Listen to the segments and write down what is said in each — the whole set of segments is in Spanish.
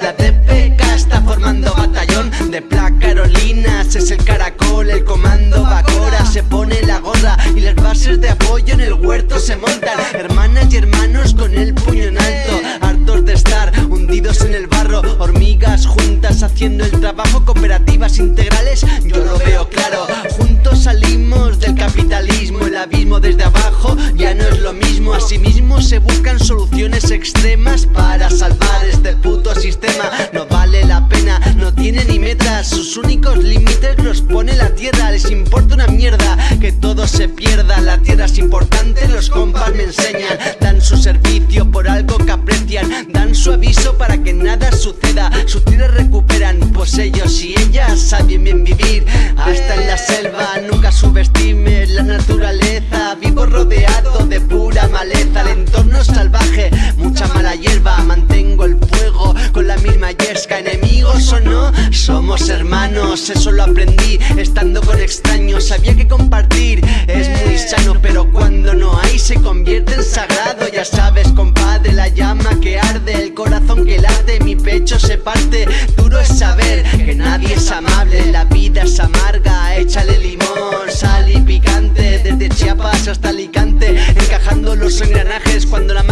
La DPK está formando batallón de Pla Carolinas Es el caracol, el comando Bacora Se pone la gorra y las bases de apoyo en el huerto se montan. Hermanas y hermanos con el puño en alto Hartos de estar hundidos en el barro. Hormigas juntas haciendo el trabajo Cooperativas integrales, yo lo veo claro. Juntos salimos del capitalismo El abismo desde abajo ya no es lo mismo Asimismo se buscan soluciones extremas Para salvar este puto sistema. No vale la pena, no tiene ni metas Sus únicos límites los pone la tierra Les importa una mierda que todo se pierda. La tierra es importante, los compas me enseñan Dan su servicio por algo que aprecian Dan su aviso para que nada suceda. Su tierra recuperan, pues ellos y ellas saben bien vivir. Hasta en la selva, nunca subestimes la naturaleza Vivo rodeado Somos hermanos Eso lo aprendí estando con extraños Sabía que compartir. Es muy sano Pero cuando no hay se convierte en sagrado. Ya sabes compadre, la llama que arde El corazón que late, mi pecho se parte. Duro es saber que nadie es amable La vida es amarga, échale limón, sal y picante Desde Chiapas hasta Alicante Encajando los engranajes cuando la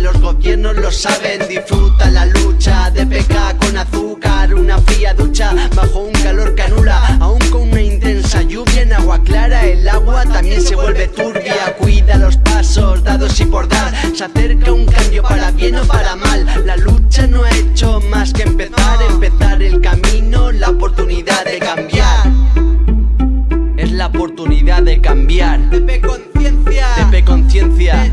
los gobiernos lo saben. Disfruta la lucha de peca con azúcar Una fría ducha bajo un calor canula Aún con una intensa lluvia en agua clara El agua también se vuelve turbia. Cuida los pasos dados y por dar. Se acerca un cambio para bien o para mal. La lucha no ha hecho más que empezar Empezar el camino, la oportunidad de cambiar. Es la oportunidad de cambiar. Conciencia